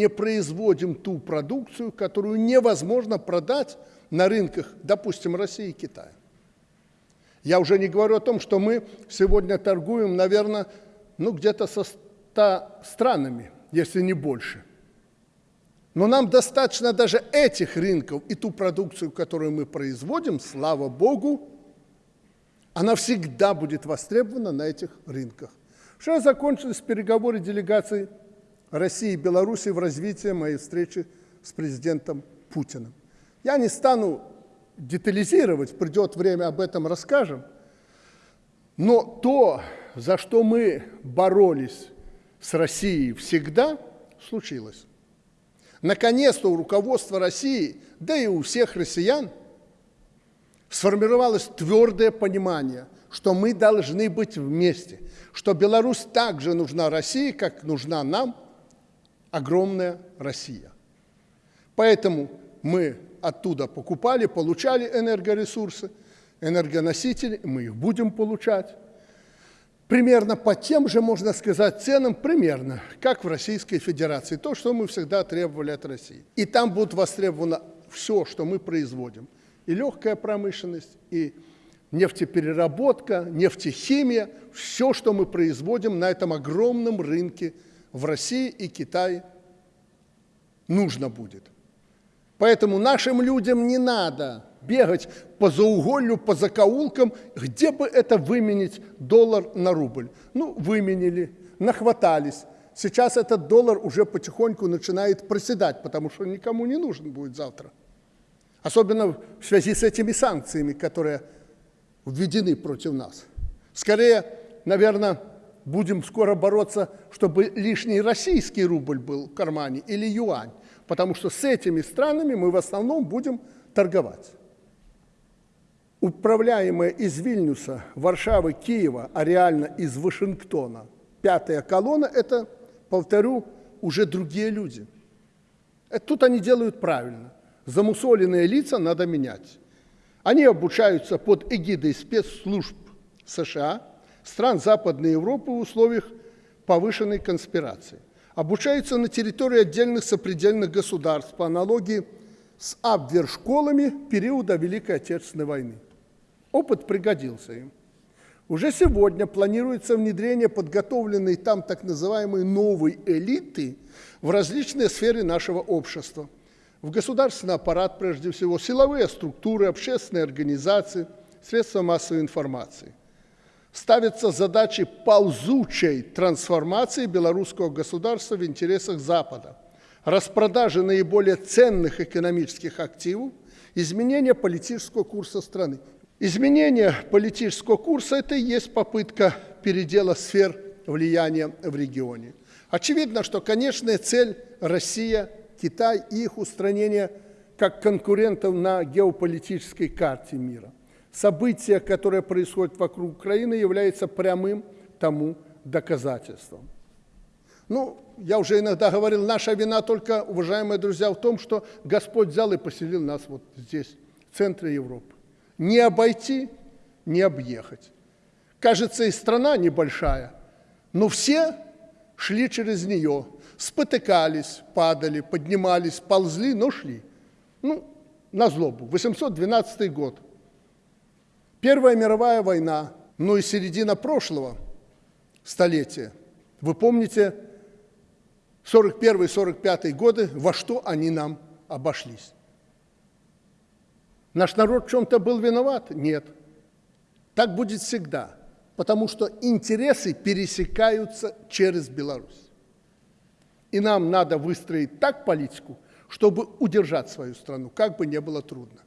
не производим ту продукцию, которую невозможно продать на рынках, допустим, России и Китая. Я уже не говорю о том, что мы сегодня торгуем, наверное, ну, где-то со 100 странами, если не больше. Но нам достаточно даже этих рынков и ту продукцию, которую мы производим, слава Богу, она всегда будет востребована на этих рынках. Вчера закончились переговоры делегаций России и Беларуси в развитии моей встречи с президентом Путиным. Я не стану детализировать, придет время, об этом расскажем. Но то, за что мы боролись с Россией всегда, случилось. Наконец-то у руководства России, да и у всех россиян, сформировалось твердое понимание, что мы должны быть вместе, что Беларусь также нужна России, как нужна нам огромная Россия. Поэтому мы оттуда покупали, получали энергоресурсы, энергоносители, мы их будем получать. Примерно по тем же, можно сказать, ценам, примерно, как в Российской Федерации. То, что мы всегда требовали от России. И там будет востребовано все, что мы производим. И легкая промышленность, и нефтепереработка, нефтехимия, все, что мы производим на этом огромном рынке в России и Китае, нужно будет. Поэтому нашим людям не надо бегать по зауголью, по закоулкам, где бы это выменить доллар на рубль. Ну, выменили, нахватались. Сейчас этот доллар уже потихоньку начинает проседать, потому что никому не нужен будет завтра. Особенно в связи с этими санкциями, которые введены против нас. Скорее, наверное, будем скоро бороться, чтобы лишний российский рубль был в кармане или юань потому что с этими странами мы в основном будем торговать. Управляемая из Вильнюса, Варшавы, Киева, а реально из Вашингтона, пятая колонна – это, повторю, уже другие люди. Это тут они делают правильно. Замусоленные лица надо менять. Они обучаются под эгидой спецслужб США, стран Западной Европы в условиях повышенной конспирации обучаются на территории отдельных сопредельных государств по аналогии с Абвер-школами периода Великой Отечественной войны. Опыт пригодился им. Уже сегодня планируется внедрение подготовленной там так называемой новой элиты в различные сферы нашего общества. В государственный аппарат, прежде всего, силовые структуры, общественные организации, средства массовой информации ставятся задачи ползучей трансформации белорусского государства в интересах Запада, распродажи наиболее ценных экономических активов, изменение политического курса страны. Изменение политического курса – это и есть попытка передела сфер влияния в регионе. Очевидно, что конечная цель – Россия, Китай и их устранение как конкурентов на геополитической карте мира – Событие, которое происходит вокруг Украины, является прямым тому доказательством. Ну, я уже иногда говорил, наша вина только, уважаемые друзья, в том, что Господь взял и поселил нас вот здесь, в центре Европы. Не обойти, не объехать. Кажется, и страна небольшая, но все шли через нее, спотыкались, падали, поднимались, ползли, но шли. Ну, на злобу. 812 год – Первая мировая война, ну и середина прошлого столетия. Вы помните 41-45 годы, во что они нам обошлись. Наш народ в чем-то был виноват? Нет. Так будет всегда, потому что интересы пересекаются через Беларусь. И нам надо выстроить так политику, чтобы удержать свою страну, как бы не было трудно.